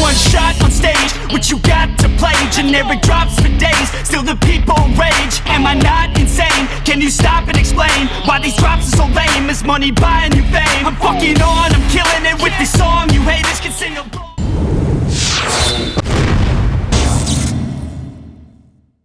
one shot on stage What you got to play Generic drops for days Still the people rage Am I not insane? Can you stop and explain Why these drops are so lame Is money buying you fame? I'm